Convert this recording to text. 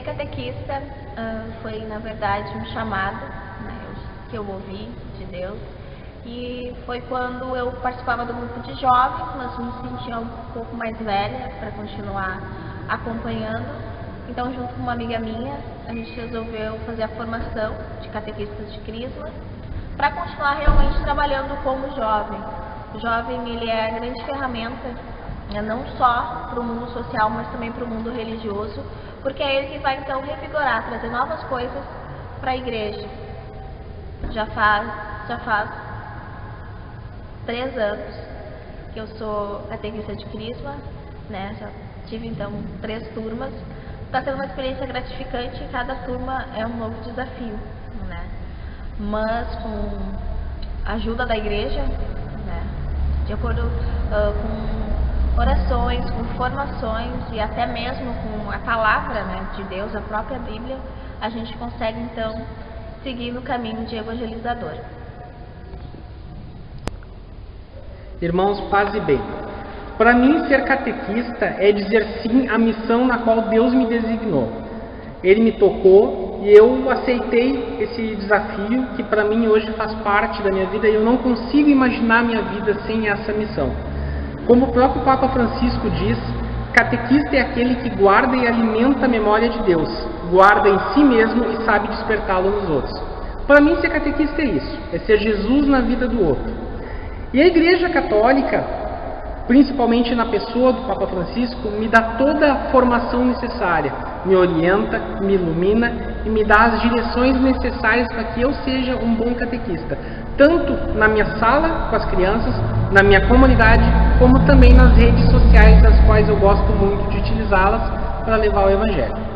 catequista uh, foi, na verdade, um chamado né, que eu ouvi de Deus. E foi quando eu participava do grupo de jovens, mas me sentia um pouco mais velha para continuar acompanhando. Então, junto com uma amiga minha, a gente resolveu fazer a formação de catequistas de Crisma para continuar realmente trabalhando como jovem. O jovem ele é a grande ferramenta, né, não só para o mundo social, mas também para o mundo religioso, porque é ele que vai então revigorar, trazer novas coisas para a igreja. Já faz, já faz três anos que eu sou catequista de Crisma, né? Já tive então três turmas. Está sendo uma experiência gratificante e cada turma é um novo desafio, né? Mas com a ajuda da igreja, né? De acordo uh, com orações, com formações e até mesmo com a palavra né, de Deus, a própria Bíblia, a gente consegue então seguir no caminho de evangelizador. Irmãos, paz e bem. Para mim, ser catequista é dizer sim à missão na qual Deus me designou. Ele me tocou e eu aceitei esse desafio que para mim hoje faz parte da minha vida e eu não consigo imaginar minha vida sem essa missão. Como o próprio Papa Francisco diz, catequista é aquele que guarda e alimenta a memória de Deus, guarda em si mesmo e sabe despertá-lo nos outros. Para mim, ser catequista é isso, é ser Jesus na vida do outro. E a Igreja Católica, principalmente na pessoa do Papa Francisco, me dá toda a formação necessária, me orienta, me ilumina e me dá as direções necessárias para que eu seja um bom catequista, tanto na minha sala com as crianças, na minha comunidade, como também nas redes sociais, das quais eu gosto muito de utilizá-las para levar o Evangelho.